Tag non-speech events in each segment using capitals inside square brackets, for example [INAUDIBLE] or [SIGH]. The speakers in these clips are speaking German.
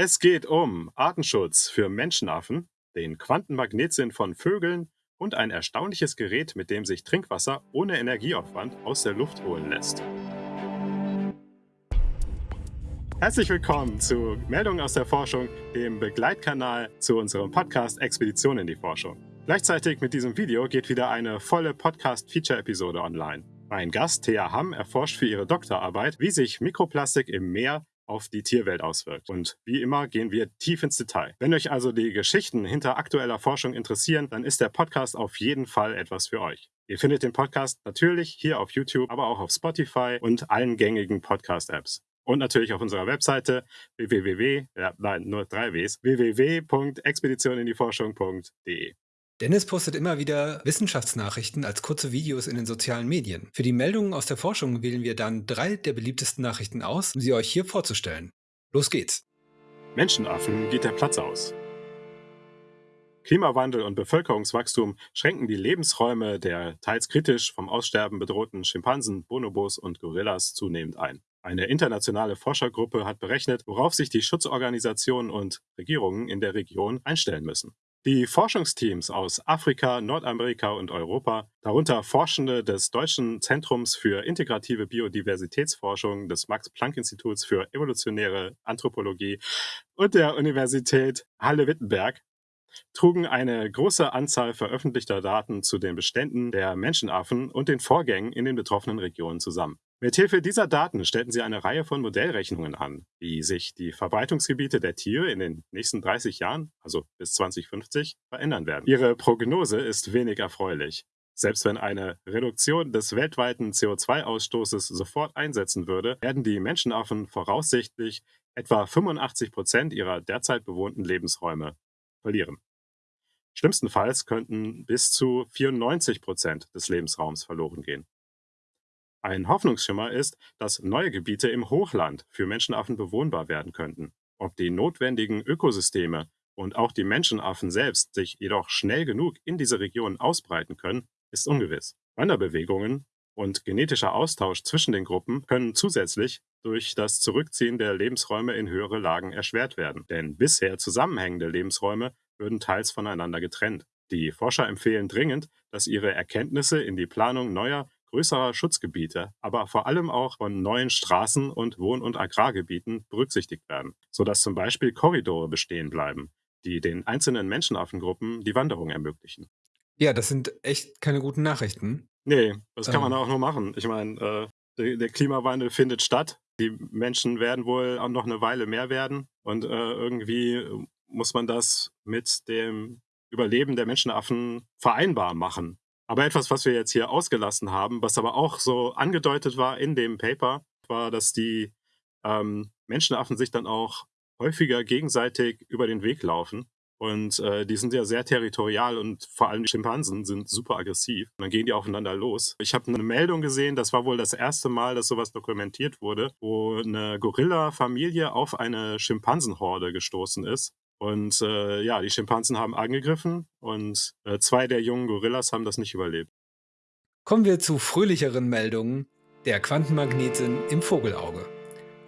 Es geht um Artenschutz für Menschenaffen, den Quantenmagnetsinn von Vögeln und ein erstaunliches Gerät, mit dem sich Trinkwasser ohne Energieaufwand aus der Luft holen lässt. Herzlich willkommen zu Meldungen aus der Forschung, dem Begleitkanal zu unserem Podcast Expedition in die Forschung. Gleichzeitig mit diesem Video geht wieder eine volle Podcast-Feature-Episode online. Mein Gast, Thea Hamm, erforscht für ihre Doktorarbeit, wie sich Mikroplastik im Meer auf die Tierwelt auswirkt. Und wie immer gehen wir tief ins Detail. Wenn euch also die Geschichten hinter aktueller Forschung interessieren, dann ist der Podcast auf jeden Fall etwas für euch. Ihr findet den Podcast natürlich hier auf YouTube, aber auch auf Spotify und allen gängigen Podcast-Apps. Und natürlich auf unserer Webseite www, ja, nein, nur drei Ws, www.expeditioninDieForschung.de. Dennis postet immer wieder Wissenschaftsnachrichten als kurze Videos in den sozialen Medien. Für die Meldungen aus der Forschung wählen wir dann drei der beliebtesten Nachrichten aus, um sie euch hier vorzustellen. Los geht's! Menschenaffen geht der Platz aus. Klimawandel und Bevölkerungswachstum schränken die Lebensräume der teils kritisch vom Aussterben bedrohten Schimpansen, Bonobos und Gorillas zunehmend ein. Eine internationale Forschergruppe hat berechnet, worauf sich die Schutzorganisationen und Regierungen in der Region einstellen müssen. Die Forschungsteams aus Afrika, Nordamerika und Europa, darunter Forschende des Deutschen Zentrums für integrative Biodiversitätsforschung des Max-Planck-Instituts für evolutionäre Anthropologie und der Universität Halle-Wittenberg, trugen eine große Anzahl veröffentlichter Daten zu den Beständen der Menschenaffen und den Vorgängen in den betroffenen Regionen zusammen. Mithilfe dieser Daten stellten sie eine Reihe von Modellrechnungen an, wie sich die Verbreitungsgebiete der Tiere in den nächsten 30 Jahren, also bis 2050, verändern werden. Ihre Prognose ist wenig erfreulich. Selbst wenn eine Reduktion des weltweiten CO2-Ausstoßes sofort einsetzen würde, werden die Menschenaffen voraussichtlich etwa 85 Prozent ihrer derzeit bewohnten Lebensräume verlieren. Schlimmstenfalls könnten bis zu 94 Prozent des Lebensraums verloren gehen. Ein Hoffnungsschimmer ist, dass neue Gebiete im Hochland für Menschenaffen bewohnbar werden könnten. Ob die notwendigen Ökosysteme und auch die Menschenaffen selbst sich jedoch schnell genug in diese Region ausbreiten können, ist ungewiss. Wanderbewegungen und genetischer Austausch zwischen den Gruppen können zusätzlich durch das Zurückziehen der Lebensräume in höhere Lagen erschwert werden. Denn bisher zusammenhängende Lebensräume würden teils voneinander getrennt. Die Forscher empfehlen dringend, dass ihre Erkenntnisse in die Planung neuer größerer Schutzgebiete, aber vor allem auch von neuen Straßen und Wohn- und Agrargebieten berücksichtigt werden, sodass zum Beispiel Korridore bestehen bleiben, die den einzelnen Menschenaffengruppen die Wanderung ermöglichen. Ja, das sind echt keine guten Nachrichten. Nee, das kann man ähm. auch nur machen. Ich meine, äh, der, Klimawandel findet statt. Die Menschen werden wohl auch noch eine Weile mehr werden. Und äh, irgendwie muss man das mit dem Überleben der Menschenaffen vereinbar machen. Aber etwas, was wir jetzt hier ausgelassen haben, was aber auch so angedeutet war in dem Paper, war, dass die ähm, Menschenaffen sich dann auch häufiger gegenseitig über den Weg laufen. Und äh, die sind ja sehr territorial und vor allem die Schimpansen sind super aggressiv. Und dann gehen die aufeinander los. Ich habe eine Meldung gesehen, das war wohl das erste Mal, dass sowas dokumentiert wurde, wo eine Gorilla-Familie auf eine Schimpansenhorde gestoßen ist und äh, ja, die Schimpansen haben angegriffen und äh, zwei der jungen Gorillas haben das nicht überlebt. Kommen wir zu fröhlicheren Meldungen. Der Quantenmagnetsinn im Vogelauge.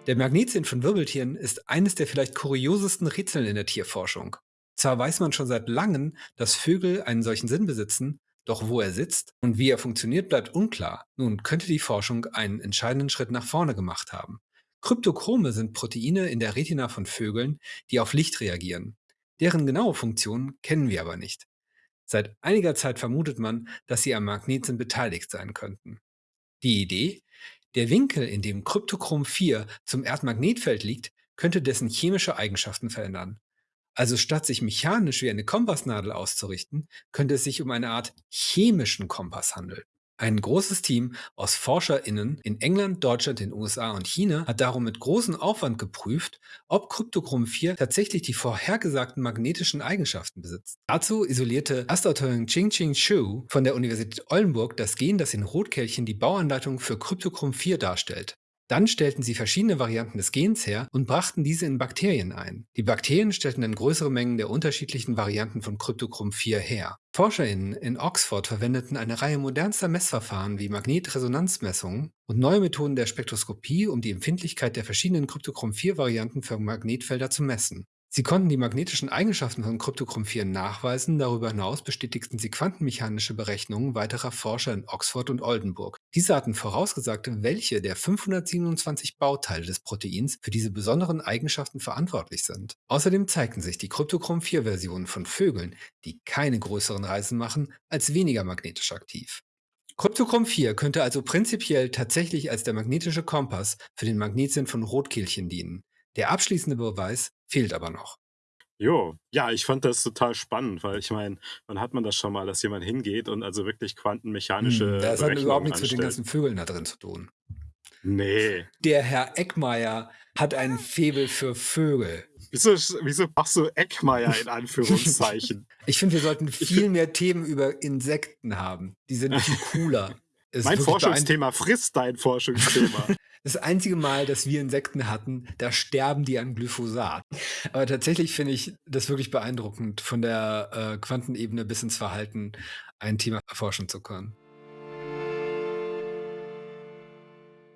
Der Magnetsinn von Wirbeltieren ist eines der vielleicht kuriosesten Rätseln in der Tierforschung. Zwar weiß man schon seit langem, dass Vögel einen solchen Sinn besitzen, doch wo er sitzt und wie er funktioniert, bleibt unklar. Nun könnte die Forschung einen entscheidenden Schritt nach vorne gemacht haben. Kryptochrome sind Proteine in der Retina von Vögeln, die auf Licht reagieren. Deren genaue Funktion kennen wir aber nicht. Seit einiger Zeit vermutet man, dass sie am Magnetsinn beteiligt sein könnten. Die Idee? Der Winkel, in dem Kryptochrom 4 zum Erdmagnetfeld liegt, könnte dessen chemische Eigenschaften verändern. Also statt sich mechanisch wie eine Kompassnadel auszurichten, könnte es sich um eine Art chemischen Kompass handeln. Ein großes Team aus ForscherInnen in England, Deutschland, den USA und China hat darum mit großem Aufwand geprüft, ob Kryptochrom 4 tatsächlich die vorhergesagten magnetischen Eigenschaften besitzt. Dazu isolierte Astautorin Ching-Ching Shu von der Universität Oldenburg das Gen, das in Rotkehlchen die Bauanleitung für Kryptochrom 4 darstellt. Dann stellten sie verschiedene Varianten des Gens her und brachten diese in Bakterien ein. Die Bakterien stellten dann größere Mengen der unterschiedlichen Varianten von Kryptochrom 4 her. ForscherInnen in Oxford verwendeten eine Reihe modernster Messverfahren wie Magnetresonanzmessungen und neue Methoden der Spektroskopie, um die Empfindlichkeit der verschiedenen Kryptochrom 4 Varianten für Magnetfelder zu messen. Sie konnten die magnetischen Eigenschaften von Kryptochrom 4 nachweisen, darüber hinaus bestätigten sie quantenmechanische Berechnungen weiterer Forscher in Oxford und Oldenburg. Diese hatten vorausgesagt, welche der 527 Bauteile des Proteins für diese besonderen Eigenschaften verantwortlich sind. Außerdem zeigten sich die Kryptochrom 4 Versionen von Vögeln, die keine größeren Reisen machen, als weniger magnetisch aktiv. Kryptochrom 4 könnte also prinzipiell tatsächlich als der magnetische Kompass für den Magnetsinn von Rotkehlchen dienen. Der abschließende Beweis fehlt aber noch. Jo, ja, ich fand das total spannend, weil ich meine, wann hat man das schon mal, dass jemand hingeht und also wirklich quantenmechanische Hm, das hat überhaupt nichts mit den anstellt? ganzen Vögeln da drin zu tun. Nee. Der Herr Eckmeier hat ein Faible für Vögel. Wieso, wieso machst du Eckmeier in Anführungszeichen? [LAUGHS] Ich finde, wir sollten viel mehr Themen über Insekten haben. Die sind viel cooler. [LAUGHS] Mein Forschungsthema frisst dein Forschungsthema. Das einzige Mal, dass wir Insekten hatten, da sterben die an Glyphosat. Aber tatsächlich finde ich das wirklich beeindruckend, von der äh, Quantenebene bis ins Verhalten ein Thema erforschen zu können.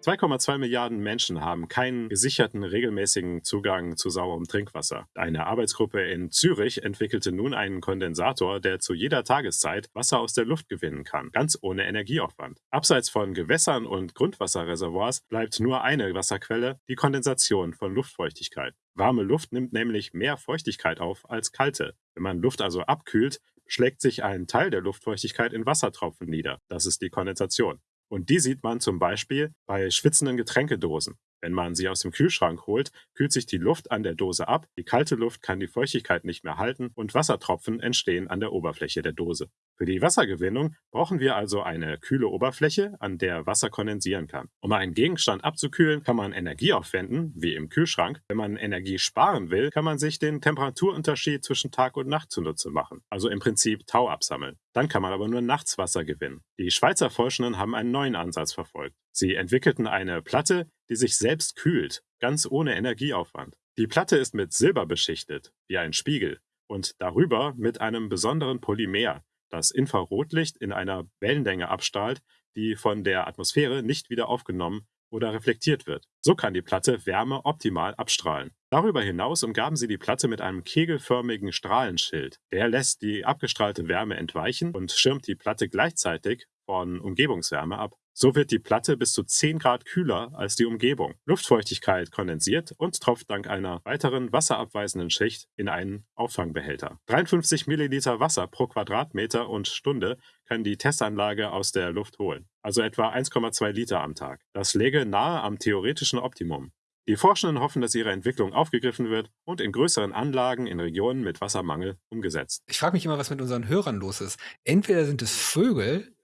2,2 Milliarden Menschen haben keinen gesicherten regelmäßigen Zugang zu sauberem Trinkwasser. Eine Arbeitsgruppe in Zürich entwickelte nun einen Kondensator, der zu jeder Tageszeit Wasser aus der Luft gewinnen kann, ganz ohne Energieaufwand. Abseits von Gewässern und Grundwasserreservoirs bleibt nur eine Wasserquelle, die Kondensation von Luftfeuchtigkeit. Warme Luft nimmt nämlich mehr Feuchtigkeit auf als kalte. Wenn man Luft also abkühlt, schlägt sich ein Teil der Luftfeuchtigkeit in Wassertropfen nieder. Das ist die Kondensation. Und die sieht man zum Beispiel bei schwitzenden Getränkedosen. Wenn man sie aus dem Kühlschrank holt, kühlt sich die Luft an der Dose ab, die kalte Luft kann die Feuchtigkeit nicht mehr halten und Wassertropfen entstehen an der Oberfläche der Dose. Für die Wassergewinnung brauchen wir also eine kühle Oberfläche, an der Wasser kondensieren kann. Um einen Gegenstand abzukühlen, kann man Energie aufwenden, wie im Kühlschrank. Wenn man Energie sparen will, kann man sich den Temperaturunterschied zwischen Tag und Nacht zunutze machen, also im Prinzip Tau absammeln. Dann kann man aber nur nachts Wasser gewinnen. Die Schweizer Forschenden haben einen neuen Ansatz verfolgt. Sie entwickelten eine Platte, die sich selbst kühlt, ganz ohne Energieaufwand. Die Platte ist mit Silber beschichtet, wie ein Spiegel, und darüber mit einem besonderen Polymer, das Infrarotlicht in einer Wellenlänge abstrahlt, die von der Atmosphäre nicht wieder aufgenommen oder reflektiert wird. So kann die Platte Wärme optimal abstrahlen. Darüber hinaus umgaben sie die Platte mit einem kegelförmigen Strahlenschild. Der lässt die abgestrahlte Wärme entweichen und schirmt die Platte gleichzeitig von Umgebungswärme ab. So wird die Platte bis zu 10 Grad kühler als die Umgebung. Luftfeuchtigkeit kondensiert und tropft dank einer weiteren wasserabweisenden Schicht in einen Auffangbehälter. 53 Milliliter Wasser pro Quadratmeter und Stunde kann die Testanlage aus der Luft holen, also etwa 1,2 Liter am Tag. Das läge nahe am theoretischen Optimum. Die Forschenden hoffen, dass ihre Entwicklung aufgegriffen wird und in größeren Anlagen in Regionen mit Wassermangel umgesetzt. Ich frage mich immer, was mit unseren Hörern los ist. Entweder sind es Vögel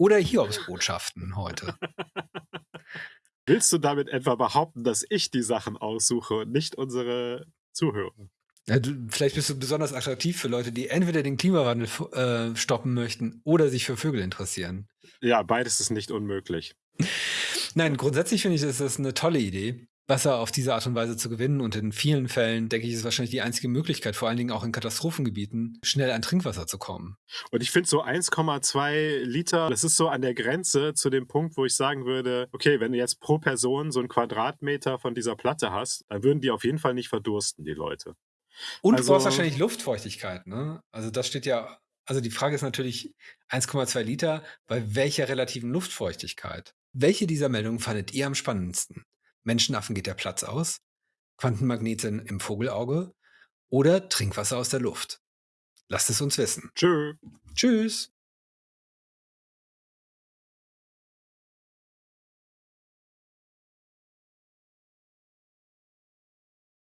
oder Hiobsbotschaften heute. [LAUGHS] Willst du damit etwa behaupten, dass ich die Sachen aussuche und nicht unsere Zuhörer? Ja, du, vielleicht bist du besonders attraktiv für Leute, die entweder den Klimawandel äh, stoppen möchten oder sich für Vögel interessieren. Ja, beides ist nicht unmöglich. Nein, grundsätzlich finde ich, ist das eine tolle Idee, Wasser auf diese Art und Weise zu gewinnen. Und in vielen Fällen, denke ich, ist wahrscheinlich die einzige Möglichkeit, vor allen Dingen auch in Katastrophengebieten, schnell an Trinkwasser zu kommen. Und ich finde so 1,2 Liter, das ist so an der Grenze zu dem Punkt, wo ich sagen würde, okay, wenn du jetzt pro Person so einen Quadratmeter von dieser Platte hast, dann würden die auf jeden Fall nicht verdursten, die Leute. Und Also- du brauchst wahrscheinlich Luftfeuchtigkeit, ne? Also das steht ja, also die Frage ist natürlich 1,2 Liter, bei welcher relativen Luftfeuchtigkeit? Welche dieser Meldungen fandet ihr am spannendsten? Menschenaffen geht der Platz aus? Quantenmagneten im Vogelauge? Oder Trinkwasser aus der Luft? Lasst es uns wissen. Tschö. Tschüss!